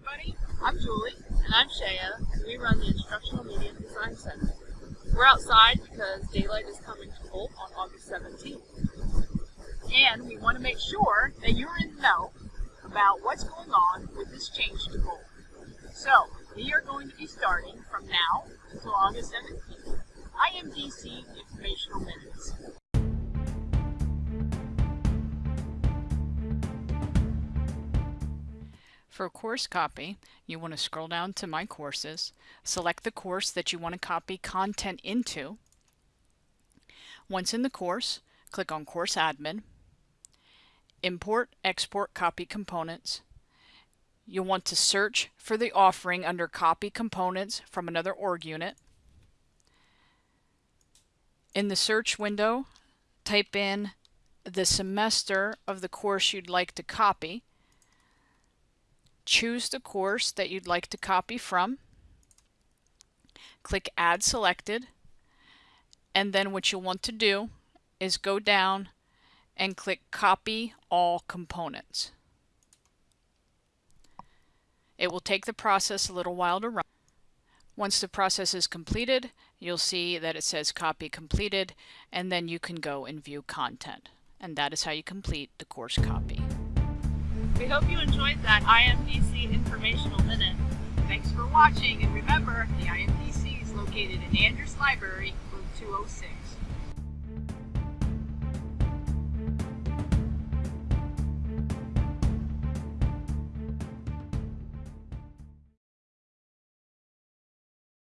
everybody. I'm Julie. And I'm Shaya. And we run the Instructional Media Design Center. We're outside because daylight is coming to Holt on August 17th. And we want to make sure that you're in the know about what's going on with this change to Holt. So, we are going to be starting from now until August 17th. IMDC Informational Minutes. For a course copy, you want to scroll down to My Courses, select the course that you want to copy content into. Once in the course, click on Course Admin, Import, Export Copy Components. You'll want to search for the offering under Copy Components from another org unit. In the search window, type in the semester of the course you'd like to copy choose the course that you'd like to copy from, click Add Selected, and then what you'll want to do is go down and click Copy All Components. It will take the process a little while to run. Once the process is completed, you'll see that it says Copy Completed, and then you can go and view content. And that is how you complete the course copy. We hope you enjoyed that IMDC Informational Minute. Thanks for watching, and remember, the IMDC is located in Andrews Library, room 206.